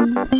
Thank